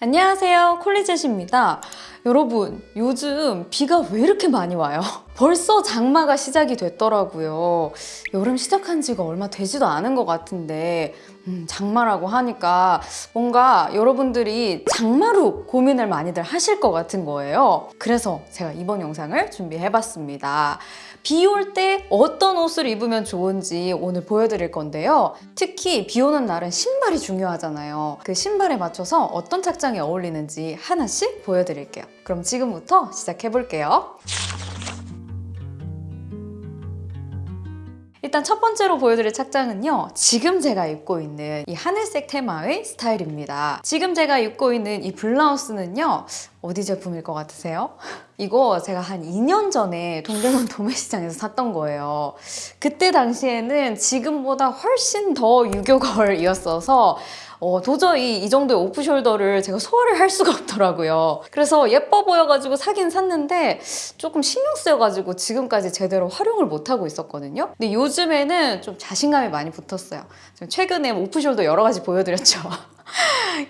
안녕하세요 콜리젯입니다. 여러분 요즘 비가 왜 이렇게 많이 와요? 벌써 장마가 시작이 됐더라고요. 여름 시작한 지가 얼마 되지도 않은 것 같은데 음, 장마라고 하니까 뭔가 여러분들이 장마로 고민을 많이들 하실 것 같은 거예요. 그래서 제가 이번 영상을 준비해봤습니다 비 올 때 어떤 옷을 입으면 좋은지 오늘 보여드릴 건데요. 특히 비 오는 날은 신발이 중요하잖아요. 그 신발에 맞춰서 어떤 착장이 어울리는지 하나씩 보여드릴게요. 그럼 지금부터 시작해볼게요. 일단 첫 번째로 보여드릴 착장은요. 지금 제가 입고 있는 이 하늘색 테마의 스타일입니다. 지금 제가 입고 있는 이 블라우스는요. 어디 제품일 것 같으세요? 이거 제가 한 2년 전에 동대문 도매시장에서 샀던 거예요. 그때 당시에는 지금보다 훨씬 더 유교걸이었어서 어, 도저히 이 정도의 오프숄더를 제가 소화를 할 수가 없더라고요. 그래서 예뻐 보여가지고 사긴 샀는데 조금 신경 쓰여가지고 지금까지 제대로 활용을 못하고 있었거든요. 근데 요즘에는 좀 자신감이 많이 붙었어요. 최근에 off-shoulder 여러 가지 보여드렸죠.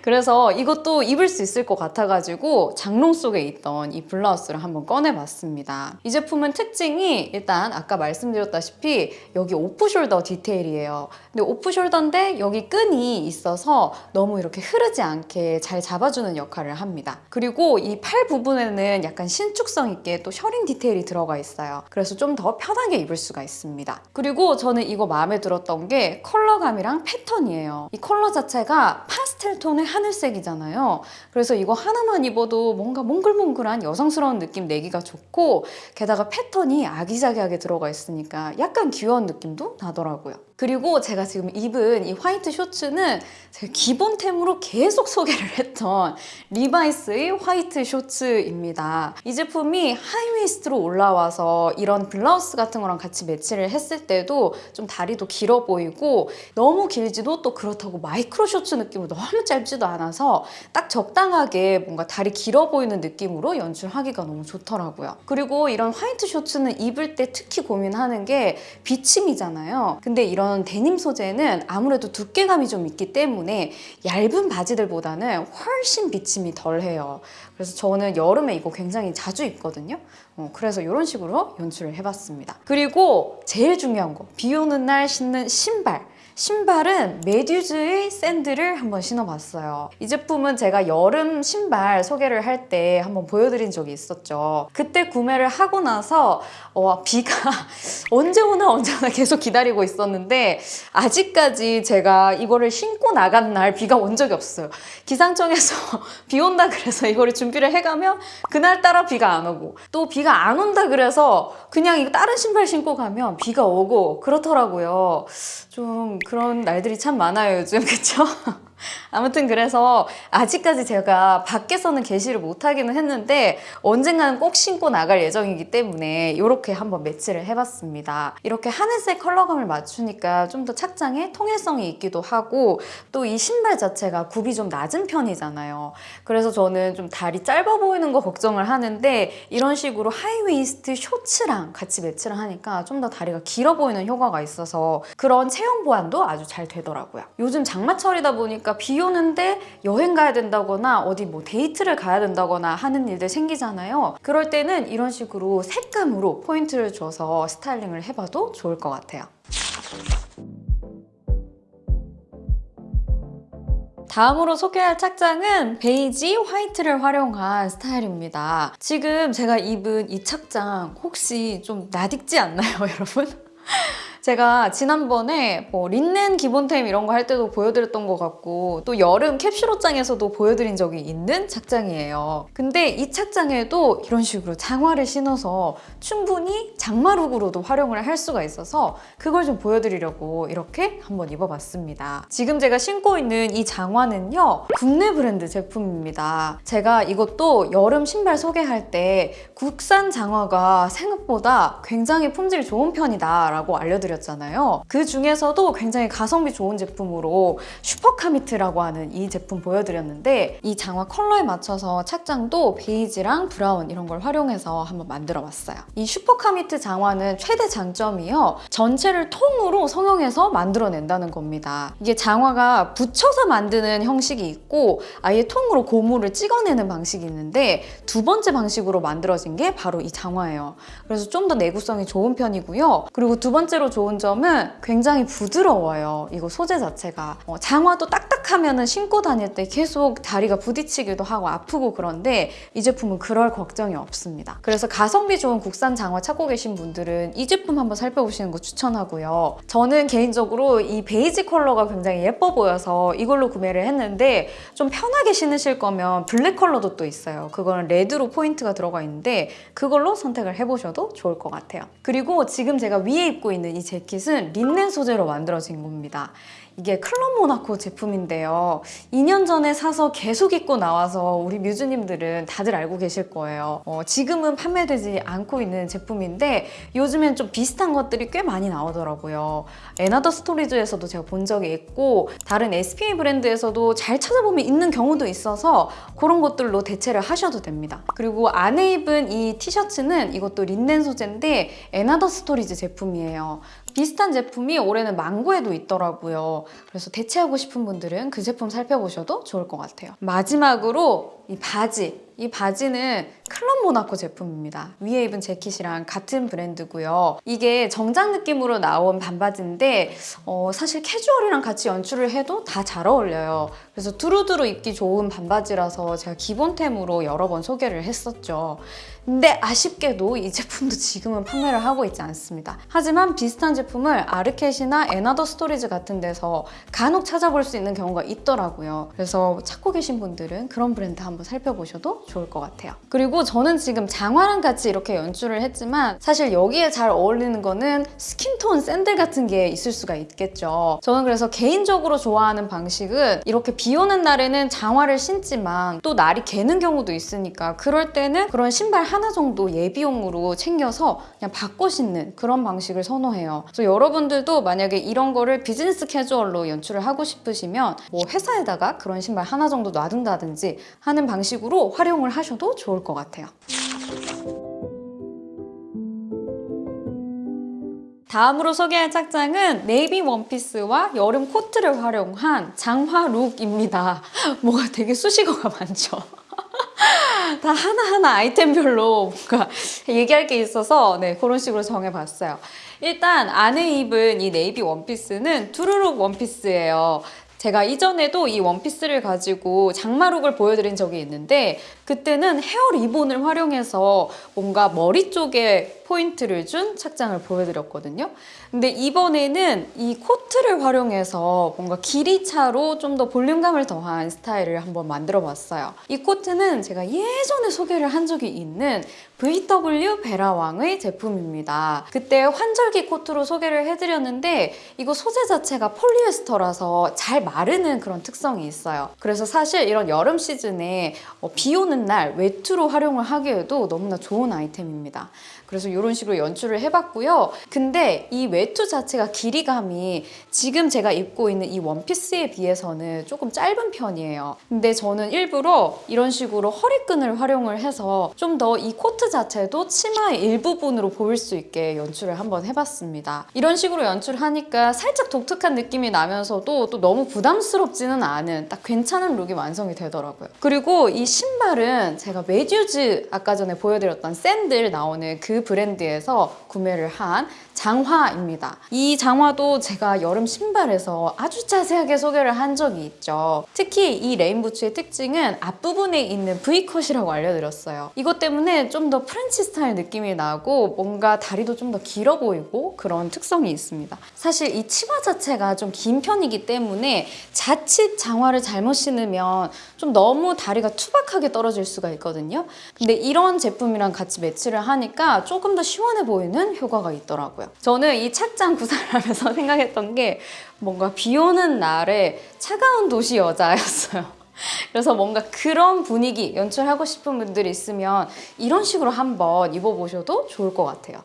그래서 이것도 입을 수 있을 것 같아가지고 장롱 속에 있던 이 블라우스를 한번 꺼내봤습니다. 이 제품은 특징이 일단 아까 말씀드렸다시피 여기 off-shoulder 디테일이에요. 근데 off-shoulder인데 여기 끈이 있어서 너무 이렇게 흐르지 않게 잘 잡아주는 역할을 합니다. 그리고 이 팔 부분에는 약간 신축성 있게 또 셔링 디테일이 들어가 있어요. 그래서 좀 더 편하게 입을 수가 있습니다. 그리고 저는 이거 마음에 들었던 게 컬러감이랑 패턴이에요. 이 컬러 자체가 파스텔 톤의 하늘색이잖아요. 그래서 이거 하나만 입어도 뭔가 몽글몽글한 여성스러운 느낌 내기가 좋고 게다가 패턴이 아기자기하게 들어가 있으니까 약간 귀여운 느낌도 나더라고요. 그리고 제가 지금 입은 이 화이트 셔츠는 제가 기본템으로 계속 소개를 했던 리바이스의 white shorts입니다. 이 제품이 high waist로 올라와서 이런 블라우스 같은 거랑 같이 매치를 했을 때도 좀 다리도 길어 보이고 너무 길지도 또 그렇다고 마이크로 셔츠 느낌으로 너무 짧지도 않아서 딱 적당하게 뭔가 다리 길어 보이는 느낌으로 연출하기가 너무 좋더라고요. 그리고 이런 화이트 셔츠는 입을 때 특히 고민하는 게 비침이잖아요. 근데 이런 이런 데님 소재는 아무래도 두께감이 좀 있기 때문에 얇은 바지들보다는 훨씬 비침이 덜해요. 그래서 저는 여름에 이거 굉장히 자주 입거든요. 어, 그래서 이런 식으로 연출을 해봤습니다. 그리고 제일 중요한 거, 비 오는 날 신는 신발. 신발은 메듀즈의 샌들을 한번 신어봤어요. 이 제품은 제가 여름 신발 소개를 할 때 한번 보여드린 적이 있었죠. 그때 구매를 하고 나서 어, 비가 언제 오나 언제 오나 계속 기다리고 있었는데 아직까지 제가 이거를 신고 나간 날 비가 온 적이 없어요. 기상청에서 비 온다 그래서 이거를 준비를 해가면 그날따라 비가 안 오고 또 비가 안 온다 그래서 그냥 다른 신발 신고 가면 비가 오고 그렇더라고요. 좀 그런 날들이 참 많아요 요즘 그쵸? 아무튼 그래서 아직까지 제가 밖에서는 개시를 못하기는 했는데 언젠가는 꼭 신고 나갈 예정이기 때문에 이렇게 한번 매치를 해봤습니다. 이렇게 하늘색 컬러감을 맞추니까 좀 더 착장에 통일성이 있기도 하고 또 이 신발 자체가 굽이 좀 낮은 편이잖아요. 그래서 저는 좀 다리 짧아 보이는 거 걱정을 하는데 이런 식으로 high waist shorts랑 같이 매치를 하니까 좀 더 다리가 길어 보이는 효과가 있어서 그런 체형 보완도 아주 잘 되더라고요. 요즘 장마철이다 보니까 그러니까 비 오는데 여행 가야 된다거나 어디 뭐 데이트를 가야 된다거나 하는 일들 생기잖아요. 그럴 때는 이런 식으로 색감으로 포인트를 줘서 스타일링을 해봐도 좋을 것 같아요. 다음으로 소개할 착장은 베이지 화이트를 활용한 스타일입니다. 지금 제가 입은 이 착장 혹시 좀 낯익지 않나요, 여러분? 제가 지난번에 뭐 린넨 기본템 이런 거 할 때도 보여드렸던 것 같고 또 여름 캡슐 옷장에서도 보여드린 적이 있는 착장이에요. 근데 이 착장에도 이런 식으로 장화를 신어서 충분히 장마룩으로도 활용을 할 수가 있어서 그걸 좀 보여드리려고 이렇게 한번 입어봤습니다. 지금 제가 신고 있는 이 장화는요. 국내 브랜드 제품입니다. 제가 이것도 여름 신발 소개할 때 국산 장화가 생각보다 굉장히 품질이 좋은 편이다 라고 알려드렸어요. 보여드렸잖아요. 그 중에서도 굉장히 가성비 좋은 제품으로 슈퍼카미트라고 하는 이 제품 보여드렸는데 이 장화 컬러에 맞춰서 착장도 베이지랑 브라운 이런 걸 활용해서 한번 만들어 봤어요. 이 슈퍼카미트 장화는 최대 장점이요. 전체를 통으로 성형해서 만들어낸다는 겁니다. 이게 장화가 붙여서 만드는 형식이 있고 아예 통으로 고무를 찍어내는 방식이 있는데 두 번째 방식으로 만들어진 게 바로 이 장화예요. 그래서 좀 더 내구성이 좋은 편이고요. 그리고 두 번째로 좋은 점은 굉장히 부드러워요. 이거 소재 자체가. 어, 장화도 딱딱하면 신고 다닐 때 계속 다리가 부딪히기도 하고 아프고 그런데 이 제품은 그럴 걱정이 없습니다. 그래서 가성비 좋은 국산 장화 찾고 계신 분들은 이 제품 한번 살펴보시는 거 추천하고요. 저는 개인적으로 이 베이지 컬러가 굉장히 예뻐 보여서 이걸로 구매를 했는데 좀 편하게 신으실 거면 블랙 컬러도 또 있어요. 그거는 레드로 포인트가 들어가 있는데 그걸로 선택을 해보셔도 좋을 것 같아요. 그리고 지금 제가 위에 입고 있는 이 재킷은 린넨 소재로 만들어진 겁니다. 이게 Club Monaco 제품인데요. 2년 전에 사서 계속 입고 나와서 우리 뮤즈님들은 다들 알고 계실 거예요. 어, 지금은 판매되지 않고 있는 제품인데 요즘엔 좀 비슷한 것들이 꽤 많이 나오더라고요. & Other Stories에서도 제가 본 적이 있고 다른 SPA 브랜드에서도 잘 찾아보면 있는 경우도 있어서 그런 것들로 대체를 하셔도 됩니다. 그리고 안에 입은 이 티셔츠는 이것도 린넨 소재인데 & Other Stories 제품이에요. 비슷한 제품이 올해는 망고에도 있더라고요. 그래서 대체하고 싶은 분들은 그 제품 살펴보셔도 좋을 것 같아요. 마지막으로 이 바지. 이 바지는 클럽 모나코 제품입니다. 위에 입은 재킷이랑 같은 브랜드고요. 이게 정장 느낌으로 나온 반바지인데 어, 사실 캐주얼이랑 같이 연출을 해도 다 잘 어울려요. 그래서 두루두루 입기 좋은 반바지라서 제가 기본템으로 여러 번 소개를 했었죠. 근데 아쉽게도 이 제품도 지금은 판매를 하고 있지 않습니다. 하지만 비슷한 제품을 ARKET이나 & Other Stories 같은 데서 간혹 찾아볼 수 있는 경우가 있더라고요. 그래서 찾고 계신 분들은 그런 브랜드 한번 살펴보셔도 좋을 것 같아요. 그리고 저는 지금 장화랑 같이 이렇게 연출을 했지만 사실 여기에 잘 어울리는 거는 skin tone 샌들 같은 게 있을 수가 있겠죠. 저는 그래서 개인적으로 좋아하는 방식은 이렇게 비 오는 날에는 장화를 신지만 또 날이 개는 경우도 있으니까 그럴 때는 그런 신발 하나 정도 예비용으로 챙겨서 그냥 바꿔 신는 그런 방식을 선호해요. 그래서 여러분들도 만약에 이런 거를 비즈니스 캐주얼로 연출을 하고 싶으시면 뭐 회사에다가 그런 신발 하나 정도 놔둔다든지 하는 방식으로 활용을 하셔도 좋을 것 같아요. 다음으로 소개할 착장은 네이비 원피스와 여름 코트를 활용한 장화 룩입니다. 뭐가 되게 수식어가 많죠. 다 하나하나 아이템별로 뭔가 얘기할 게 있어서 네, 그런 식으로 정해봤어요. 일단 안에 입은 이 네이비 원피스는 두루룩 원피스예요. 제가 이전에도 이 원피스를 가지고 장마룩을 보여드린 적이 있는데 그때는 헤어 리본을 활용해서 뭔가 머리 쪽에 포인트를 준 착장을 보여드렸거든요. 근데 이번에는 이 코트를 활용해서 뭔가 길이차로 좀 더 볼륨감을 더한 스타일을 한번 만들어 봤어요. 이 코트는 제가 예전에 소개를 한 적이 있는 VW 베라왕의 제품입니다. 그때 환절기 코트로 소개를 해드렸는데 이거 소재 자체가 폴리에스터라서 잘 마르는 그런 특성이 있어요. 그래서 사실 이런 여름 시즌에 어, 비 오는 날 외투로 활용을 하기에도 너무나 좋은 아이템입니다. 그래서 이런 식으로 연출을 해봤고요. 근데 이 외투 자체가 길이감이 지금 제가 입고 있는 이 원피스에 비해서는 조금 짧은 편이에요. 근데 저는 일부러 이런 식으로 허리끈을 활용을 해서 좀 더 이 코트 자체도 치마의 일부분으로 보일 수 있게 연출을 한번 해봤습니다. 이런 식으로 연출하니까 살짝 독특한 느낌이 나면서도 또 너무 부담스럽지는 않은 딱 괜찮은 룩이 완성이 되더라고요. 그리고 이 신발은 제가 Méduse 아까 전에 보여드렸던 샌들 나오는 그 브랜드에서 구매를 한 장화입니다. 이 장화도 제가 여름 신발에서 아주 자세하게 소개를 한 적이 있죠. 특히 이 레인부츠의 특징은 앞부분에 있는 V컷이라고 알려드렸어요. 이것 때문에 좀 더 프렌치 스타일 느낌이 나고 뭔가 다리도 좀 더 길어 보이고 그런 특성이 있습니다. 사실 이 치마 자체가 좀 긴 편이기 때문에 자칫 장화를 잘못 신으면 좀 너무 다리가 투박하게 떨어질 수가 있거든요. 근데 이런 제품이랑 같이 매치를 하니까 조금 더 시원해 보이는 효과가 있더라고요. 저는 이 착장 구상을 하면서 생각했던 게 뭔가 비 오는 날에 차가운 도시 여자였어요. 그래서 뭔가 그런 분위기 연출하고 싶은 분들이 있으면 이런 식으로 한번 입어보셔도 좋을 것 같아요.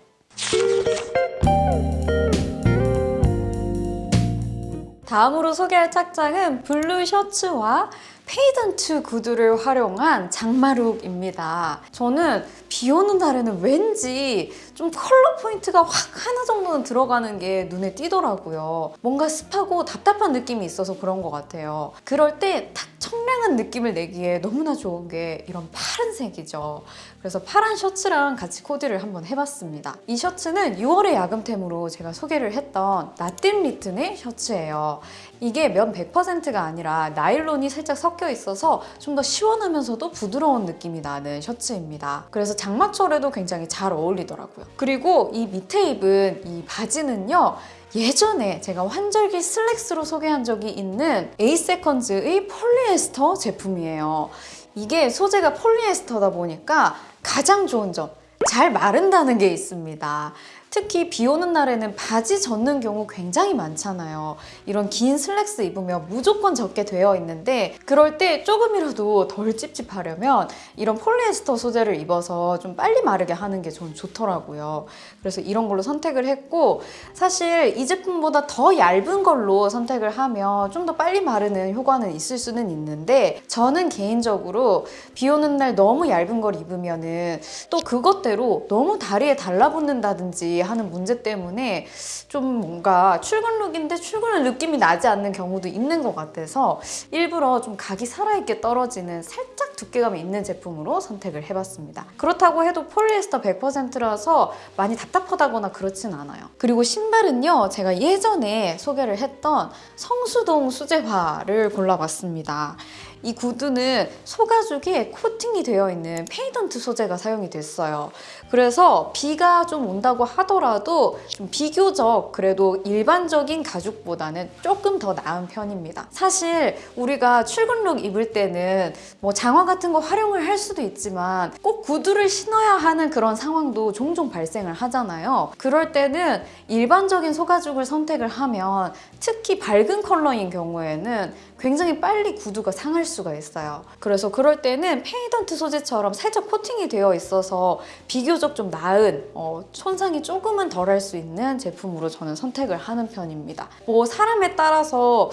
다음으로 소개할 착장은 블루 셔츠와 patent 구두를 활용한 장마룩입니다. 저는 비 오는 날에는 왠지 좀 컬러 포인트가 확 하나 정도는 들어가는 게 눈에 띄더라고요. 뭔가 습하고 답답한 느낌이 있어서 그런 것 같아요. 그럴 때 딱 청량한 느낌을 내기에 너무나 좋은 게 이런 파란색이죠. 그래서 파란 셔츠랑 같이 코디를 한번 해봤습니다. 이 셔츠는 6월의 야금템으로 제가 소개를 했던 Nothing Written의 셔츠예요. 이게 면 100%가 아니라 나일론이 살짝 섞여 있어서 좀 더 시원하면서도 부드러운 느낌이 나는 셔츠입니다. 그래서 장마철에도 굉장히 잘 어울리더라고요. 그리고 이 밑에 입은 이 바지는요. 예전에 제가 환절기 슬랙스로 소개한 적이 있는 에이세컨즈의 폴리에스터 제품이에요. 이게 소재가 폴리에스터다 보니까 가장 좋은 점, 잘 마른다는 게 있습니다. 특히 비 오는 날에는 바지 젖는 경우 굉장히 많잖아요. 이런 긴 슬랙스 입으면 무조건 젖게 되어 있는데 그럴 때 조금이라도 덜 찝찝하려면 이런 폴리에스터 소재를 입어서 좀 빨리 마르게 하는 게 전 좋더라고요. 그래서 이런 걸로 선택을 했고 사실 이 제품보다 더 얇은 걸로 선택을 하면 좀 더 빨리 마르는 효과는 있을 수는 있는데 저는 개인적으로 비 오는 날 너무 얇은 걸 입으면 은 또 그것 대로 너무 다리에 달라붙는다든지 하는 문제 때문에 좀 뭔가 출근룩인데 출근할 느낌이 나지 않는 경우도 있는 것 같아서 일부러 좀 각이 살아있게 떨어지는 살짝 두께감이 있는 제품으로 선택을 해봤습니다. 그렇다고 해도 폴리에스터 100%라서 많이 답답하다거나 그렇진 않아요. 그리고 신발은요, 제가 예전에 소개를 했던 성수동 수제화를 골라봤습니다. 이 구두는 소가죽에 코팅이 되어 있는 patent 소재가 사용이 됐어요. 그래서 비가 좀 온다고 하더라도 좀 비교적 그래도 일반적인 가죽보다는 조금 더 나은 편입니다. 사실 우리가 출근룩 입을 때는 뭐 장화 같은 거 활용을 할 수도 있지만 꼭 구두를 신어야 하는 그런 상황도 종종 발생을 하잖아요. 그럴 때는 일반적인 소가죽을 선택을 하면 특히 밝은 컬러인 경우에는 굉장히 빨리 구두가 상할 수가 있어요. 그래서 그럴 때는 patent 소재처럼 살짝 코팅이 되어 있어서 비교적 좀 나은 어, 손상이 조금은 덜 할 수 있는 제품으로 저는 선택을 하는 편입니다. 뭐 사람에 따라서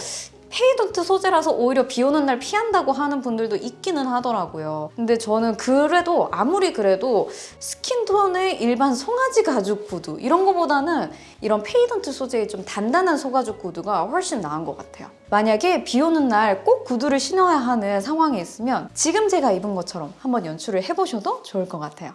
patent 소재라서 오히려 비 오는 날 피한다고 하는 분들도 있기는 하더라고요. 근데 저는 그래도 아무리 그래도 skin tone의 일반 송아지 가죽 구두 이런 거보다는 이런 patent 소재의 좀 단단한 소가죽 구두가 훨씬 나은 것 같아요. 만약에 비 오는 날 꼭 구두를 신어야 하는 상황이 있으면 지금 제가 입은 것처럼 한번 연출을 해보셔도 좋을 것 같아요.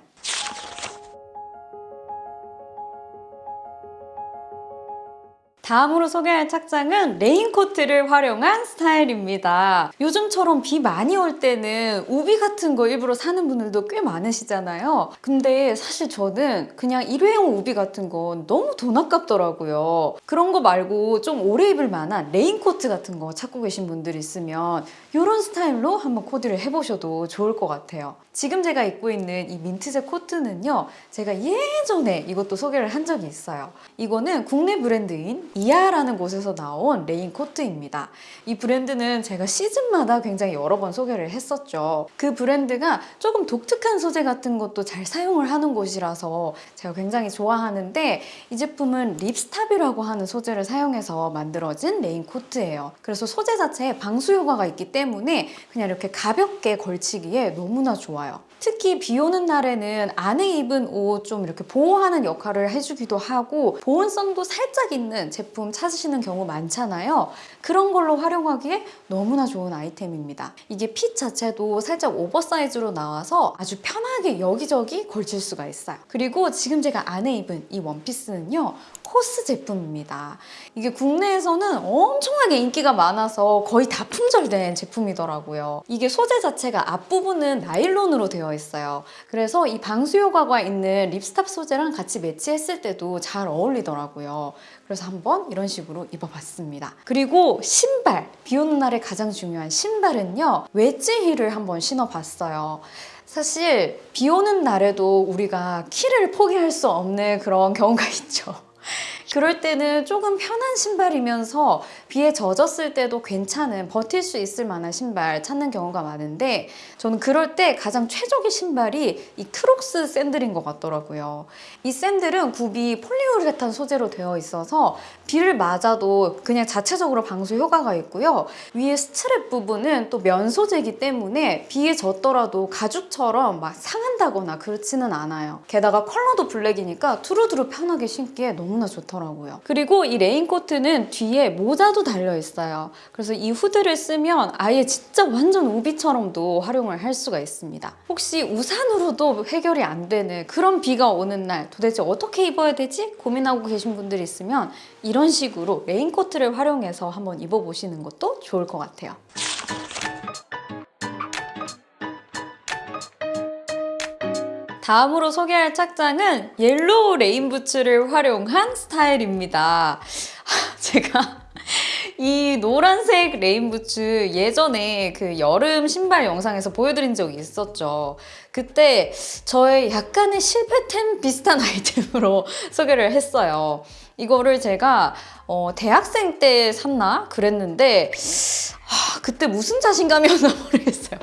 다음으로 소개할 착장은 레인코트를 활용한 스타일입니다. 요즘처럼 비 많이 올 때는 우비 같은 거 일부러 사는 분들도 꽤 많으시잖아요. 근데 사실 저는 그냥 일회용 우비 같은 건 너무 돈 아깝더라고요. 그런 거 말고 좀 오래 입을 만한 레인코트 같은 거 찾고 계신 분들 있으면 이런 스타일로 한번 코디를 해보셔도 좋을 것 같아요. 지금 제가 입고 있는 이 민트색 코트는요. 제가 예전에 이것도 소개를 한 적이 있어요. 이거는 국내 브랜드인 이하라는 곳에서 나온 레인 코트입니다. 이 브랜드는 제가 시즌마다 굉장히 여러 번 소개를 했었죠. 그 브랜드가 조금 독특한 소재 같은 것도 잘 사용을 하는 곳이라서 제가 굉장히 좋아하는데 이 제품은 ripstop이라고 하는 소재를 사용해서 만들어진 레인 코트예요. 그래서 소재 자체에 방수 효과가 있기 때문에 그냥 이렇게 가볍게 걸치기에 너무나 좋아요. 특히 비 오는 날에는 안에 입은 옷 좀 이렇게 보호하는 역할을 해주기도 하고 보온성도 살짝 있는 제품 찾으시는 경우 많잖아요. 그런 걸로 활용하기에 너무나 좋은 아이템입니다. 이게 핏 자체도 살짝 오버사이즈로 나와서 아주 편하게 여기저기 걸칠 수가 있어요. 그리고 지금 제가 안에 입은 이 원피스는요. 코스 제품입니다. 이게 국내에서는 엄청나게 인기가 많아서 거의 다 품절된 제품이더라고요. 이게 소재 자체가 앞부분은 나일론으로 되어 있어요. 그래서 이 방수 효과가 있는 립스탑 소재랑 같이 매치했을 때도 잘 어울리더라고요. 그래서 한번 이런 식으로 입어봤습니다. 그리고 신발! 비 오는 날에 가장 중요한 신발은요. 웨지 힐을 한번 신어봤어요. 사실 비 오는 날에도 우리가 키를 포기할 수 없는 그런 경우가 있죠. 그럴 때는 조금 편한 신발이면서 비에 젖었을 때도 괜찮은 버틸 수 있을 만한 신발 찾는 경우가 많은데 저는 그럴 때 가장 최적의 신발이 이 크록스 샌들인 것 같더라고요. 이 샌들은 굽이 폴리우레탄 소재로 되어 있어서 비를 맞아도 그냥 자체적으로 방수 효과가 있고요. 위에 스트랩 부분은 또 면 소재이기 때문에 비에 젖더라도 가죽처럼 막 상한다거나 그렇지는 않아요. 게다가 컬러도 블랙이니까 두루두루 편하게 신기에 너무나 좋더라고요. 그리고 이 레인코트는 뒤에 모자도 달려 있어요. 그래서 이 후드를 쓰면 아예 진짜 완전 우비처럼도 활용을 할 수가 있습니다. 혹시 우산으로도 해결이 안 되는 그런 비가 오는 날 도대체 어떻게 입어야 되지? 고민하고 계신 분들이 있으면 이런 식으로 레인코트를 활용해서 한번 입어보시는 것도 좋을 것 같아요. 다음으로 소개할 착장은 yellow 레인부츠를 활용한 스타일입니다. 제가 이 노란색 레인부츠 예전에 그 여름 신발 영상에서 보여드린 적이 있었죠. 그때 저의 약간의 실패템 비슷한 아이템으로 소개를 했어요. 이거를 제가 어, 대학생 때 샀나 그랬는데 아, 그때 무슨 자신감이었나 모르겠어요.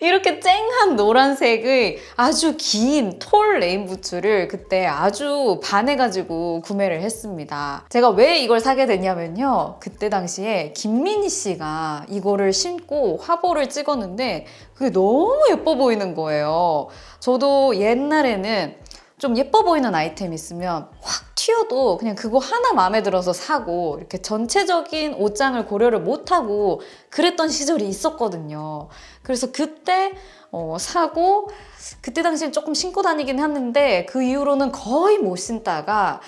이렇게 쨍한 노란색의 아주 긴 tall 레인 부츠를 그때 아주 반해가지고 구매를 했습니다. 제가 왜 이걸 사게 됐냐면요. 그때 당시에 김민희 씨가 이거를 신고 화보를 찍었는데 그게 너무 예뻐 보이는 거예요. 저도 옛날에는 좀 예뻐 보이는 아이템 있으면 확 튀어도 그냥 그거 하나 마음에 들어서 사고 이렇게 전체적인 옷장을 고려를 못하고 그랬던 시절이 있었거든요. 그래서 그때 어, 사고 그때 당시엔 조금 신고 다니긴 했는데 그 이후로는 거의 못 신다가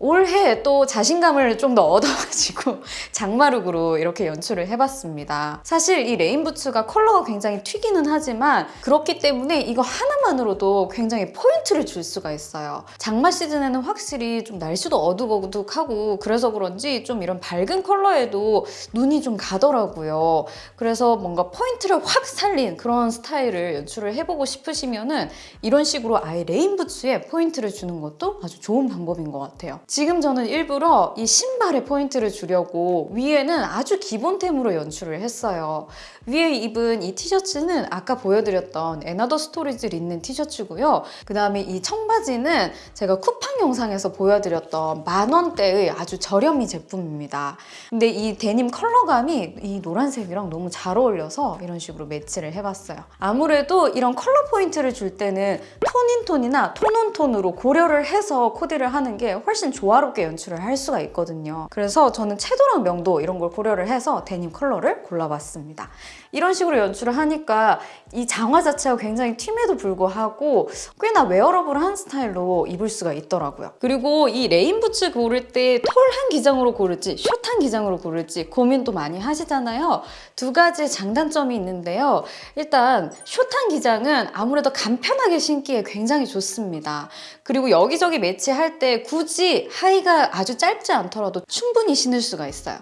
올해 또 자신감을 좀 더 얻어가지고 장마룩으로 이렇게 연출을 해봤습니다. 사실 이 레인부츠가 컬러가 굉장히 튀기는 하지만 그렇기 때문에 이거 하나만으로도 굉장히 포인트를 줄 수가 있어요. 장마 시즌에는 확실히 좀 날씨도 어둑어둑하고 그래서 그런지 좀 이런 밝은 컬러에도 눈이 좀 가더라고요. 그래서 뭔가 포인트를 확 살린 그런 스타일을 연출을 해보고 싶으시면 은 이런 식으로 아예 레인부츠에 포인트를 주는 것도 아주 좋은 방법인 것 같아요. 지금 저는 일부러 이 신발에 포인트를 주려고 위에는 아주 기본템으로 연출을 했어요. 위에 입은 이 티셔츠는 아까 보여드렸던 & Other Stories 린넨 티셔츠고요. 그 다음에 이 청바지는 제가 쿠팡 영상에서 보여드렸던 만 원대의 아주 저렴이 제품입니다. 근데 이 데님 컬러감이 이 노란색이랑 너무 잘 어울려서 이런 식으로 매치를 해봤어요. 아무래도 이런 컬러 포인트를 줄 때는 톤인톤이나 톤온톤으로 고려를 해서 코디를 하는 게 훨씬 조화롭게 연출을 할 수가 있거든요. 그래서 저는 채도랑 명도 이런 걸 고려를 해서 데님 컬러를 골라봤습니다. 이런 식으로 연출을 하니까 이 장화 자체가 굉장히 튀임에도 불구하고 꽤나 wearable한 스타일로 입을 수가 있더라고요. 그리고 이 레인부츠 고를 때 tall한 기장으로 고를지 숏한 기장으로 고를지 고민도 많이 하시잖아요. 두 가지 장단점이 있는데요. 일단 숏한 기장은 아무래도 간편하게 신기에 굉장히 좋습니다. 그리고 여기저기 매치할 때 굳이 하의가 아주 짧지 않더라도 충분히 신을 수가 있어요.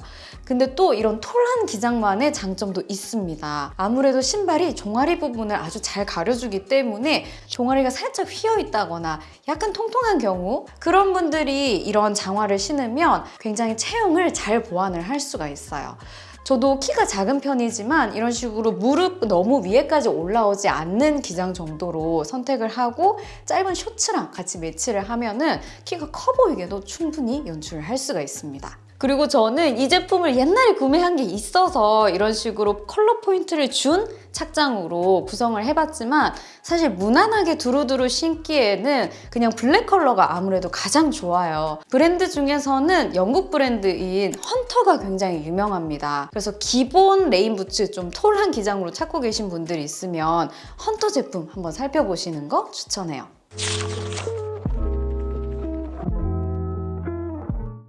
근데 또 이런 톨한 기장만의 장점도 있습니다. 아무래도 신발이 종아리 부분을 아주 잘 가려주기 때문에 종아리가 살짝 휘어 있다거나 약간 통통한 경우 그런 분들이 이런 장화를 신으면 굉장히 체형을 잘 보완을 할 수가 있어요. 저도 키가 작은 편이지만 이런 식으로 무릎 너무 위에까지 올라오지 않는 기장 정도로 선택을 하고 짧은 셔츠랑 같이 매치를 하면 은 키가 커 보이게도 충분히 연출을 할 수가 있습니다. 그리고 저는 이 제품을 옛날에 구매한 게 있어서 이런 식으로 컬러 포인트를 준 착장으로 구성을 해봤지만 사실 무난하게 두루두루 신기에는 그냥 블랙 컬러가 아무래도 가장 좋아요. 브랜드 중에서는 영국 브랜드인 헌터가 굉장히 유명합니다. 그래서 기본 레인 부츠 좀 tall한 기장으로 찾고 계신 분들이 있으면 헌터 제품 한번 살펴보시는 거 추천해요.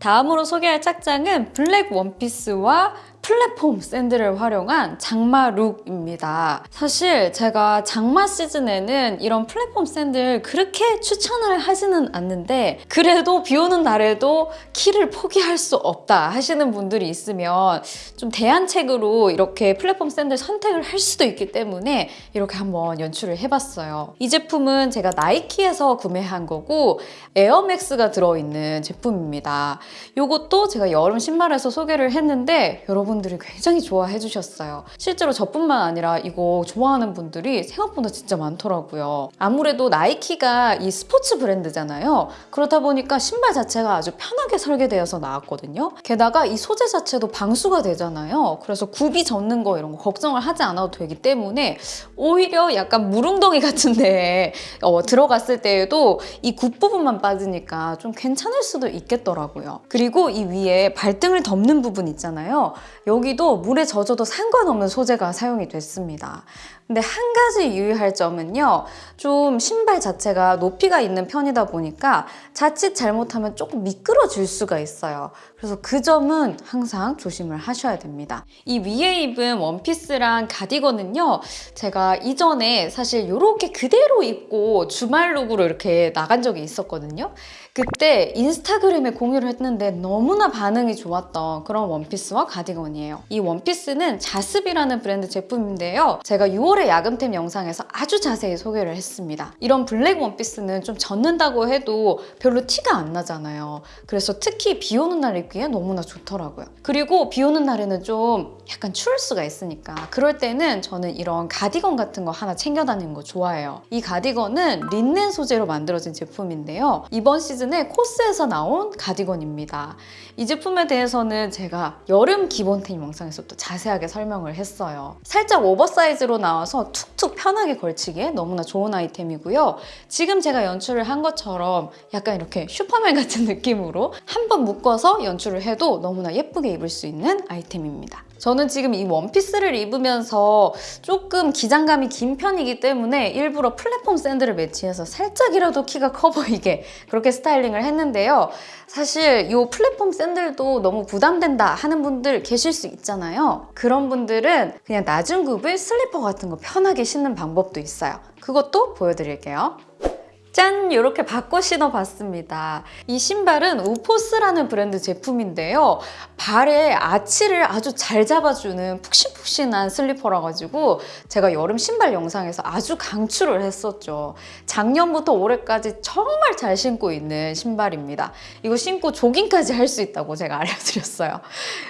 다음으로 소개할 착장은 블랙 원피스와 플랫폼 샌들을 활용한 장마 룩입니다. 사실 제가 장마 시즌에는 이런 플랫폼 샌들 그렇게 추천을 하지는 않는데 그래도 비 오는 날에도 키를 포기할 수 없다 하시는 분들이 있으면 좀 대안책으로 이렇게 플랫폼 샌들 선택을 할 수도 있기 때문에 이렇게 한번 연출을 해봤어요. 이 제품은 제가 나이키에서 구매한 거고 에어맥스가 들어있는 제품입니다. 이것도 제가 여름 신발에서 소개를 했는데 여러분 들이 굉장히 좋아해 주셨어요. 실제로 저뿐만 아니라 이거 좋아하는 분들이 생각보다 진짜 많더라고요. 아무래도 나이키가 이 스포츠 브랜드잖아요. 그렇다 보니까 신발 자체가 아주 편하게 설계되어서 나왔거든요. 게다가 이 소재 자체도 방수가 되잖아요. 그래서 굽이 젖는 거 이런 거 걱정을 하지 않아도 되기 때문에 오히려 약간 물웅덩이 같은데 어, 들어갔을 때에도 이 굽 부분만 빠지니까 좀 괜찮을 수도 있겠더라고요. 그리고 이 위에 발등을 덮는 부분 있잖아요. 여기도 물에 젖어도 상관없는 소재가 사용이 됐습니다. 근데 한 가지 유의할 점은요. 좀 신발 자체가 높이가 있는 편이다 보니까 자칫 잘못하면 조금 미끄러질 수가 있어요. 그래서 그 점은 항상 조심을 하셔야 됩니다. 이 위에 입은 원피스랑 가디건은요. 제가 이전에 사실 이렇게 그대로 입고 주말 look으로 이렇게 나간 적이 있었거든요. 그때 인스타그램에 공유를 했는데 너무나 반응이 좋았던 그런 원피스와 가디건이에요. 이 원피스는 자습이라는 브랜드 제품인데요. 제가 6월 의 야금템 영상에서 아주 자세히 소개를 했습니다. 이런 블랙 원피스는 좀 젖는다고 해도 별로 티가 안 나잖아요. 그래서 특히 비 오는 날 입기에 너무나 좋더라고요. 그리고 비 오는 날에는 좀 약간 추울 수가 있으니까 그럴 때는 저는 이런 가디건 같은 거 하나 챙겨 다니는 거 좋아해요. 이 가디건은 린넨 소재로 만들어진 제품인데요. 이번 시즌에 COS에서 나온 가디건입니다. 이 제품에 대해서는 제가 여름 기본템 영상에서 또 자세하게 설명을 했어요. 살짝 오버사이즈로 나와서 툭툭 편하게 걸치기에 너무나 좋은 아이템이고요. 지금 제가 연출을 한 것처럼 약간 이렇게 슈퍼맨 같은 느낌으로 한 번 묶어서 연출을 해도 너무나 예쁘게 입을 수 있는 아이템입니다. 저는 지금 이 원피스를 입으면서 조금 기장감이 긴 편이기 때문에 일부러 플랫폼 샌들을 매치해서 살짝이라도 키가 커 보이게 그렇게 스타일링을 했는데요. 사실 이 플랫폼 샌들도 너무 부담된다 하는 분들 계실 수 있잖아요. 그런 분들은 그냥 낮은 굽을 슬리퍼 같은 거 편하게 신는 방법도 있어요. 그것도 보여드릴게요. 짠! 이렇게 바꿔 신어봤습니다. 이 신발은 우포스라는 브랜드 제품인데요. 발에 아치를 아주 잘 잡아주는 푹신푹신한 슬리퍼라 가지고 제가 여름 신발 영상에서 아주 강추를 했었죠. 작년부터 올해까지 정말 잘 신고 있는 신발입니다. 이거 신고 조깅까지 할 수 있다고 제가 알려드렸어요.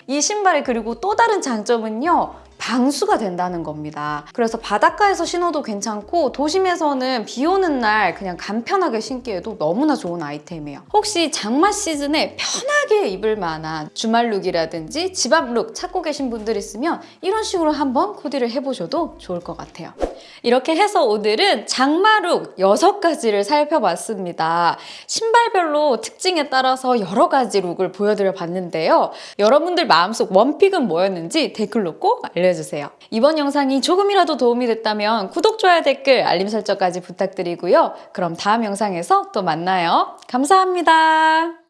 이 신발의 그리고 또 다른 장점은요. 방수가 된다는 겁니다. 그래서 바닷가에서 신어도 괜찮고 도심에서는 비 오는 날 그냥 간편하게 신기에도 너무나 좋은 아이템이에요. 혹시 장마 시즌에 편하게 입을 만한 주말 룩이라든지 집 앞 룩 찾고 계신 분들 있으면 이런 식으로 한번 코디를 해보셔도 좋을 것 같아요. 이렇게 해서 오늘은 장마룩 6가지를 살펴봤습니다. 신발별로 특징에 따라서 여러 가지 룩을 보여드려 봤는데요. 여러분들 마음속 원픽은 뭐였는지 댓글로 꼭 알려 주세요. 이번 영상이 조금이라도 도움이 됐다면 구독, 좋아요, 댓글, 알림 설정까지 부탁드리고요. 그럼 다음 영상에서 또 만나요. 감사합니다.